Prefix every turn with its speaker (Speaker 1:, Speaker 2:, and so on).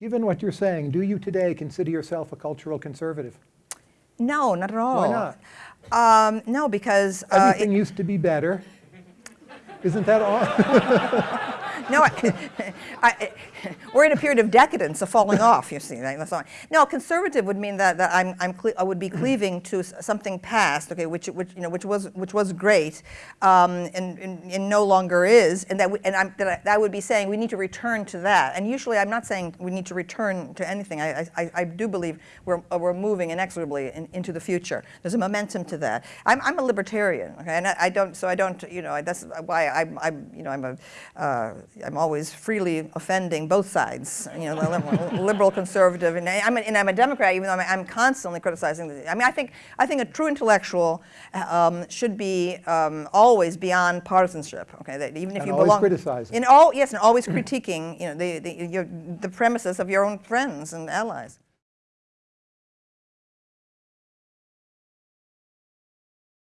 Speaker 1: Given what you're saying, do you today consider yourself a cultural conservative?
Speaker 2: No, not at all.
Speaker 1: Why not?
Speaker 2: Um, no, because uh,
Speaker 1: Everything used to be better. Isn't that all?
Speaker 2: no, I, I, we're in a period of decadence, of falling off. You see. No, conservative would mean that, that I'm, I'm I would be cleaving to something past, okay, which, which you know, which was which was great, um, and, and, and no longer is, and that we, and I'm, that I, I, would be saying we need to return to that. And usually, I'm not saying we need to return to anything. I I, I do believe we're we're moving inexorably in, into the future. There's a momentum to that. I'm I'm a libertarian, okay, and I, I don't so I don't you know that's why I'm I'm you know I'm a uh, I'm always freely offending both sides, you know, liberal, liberal conservative, and I'm, a, and I'm a Democrat, even though I'm, I'm constantly criticizing. The, I mean, I think I think a true intellectual um, should be um, always beyond partisanship. Okay, that even if
Speaker 1: and
Speaker 2: you
Speaker 1: always
Speaker 2: belong,
Speaker 1: criticizing.
Speaker 2: in all yes, and always critiquing, you know, the the, your, the premises of your own friends and allies.